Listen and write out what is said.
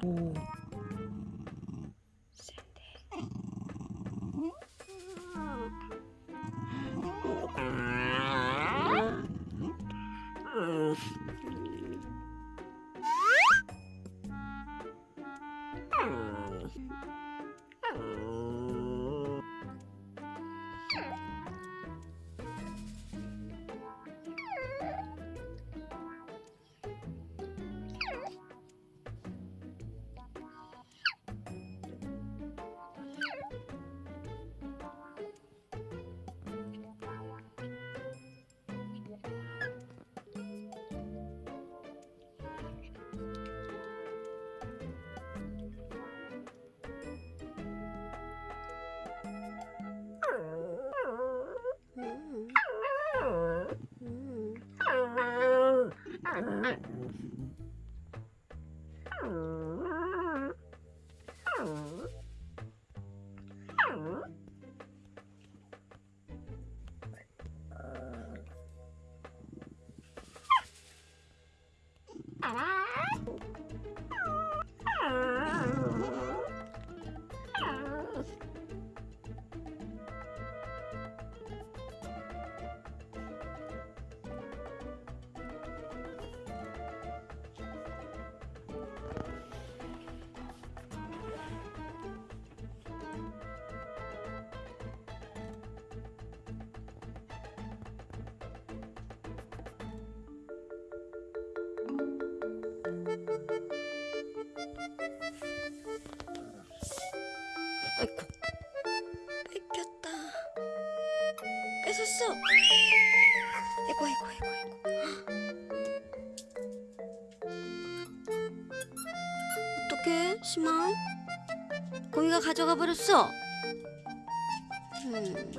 오. Hmm. 아이고. 뺏겼다. 뺏었어. 아이고 아이고 아이고 아이고. 어떡해, 심한? 공이가 가져가 버렸어. 음.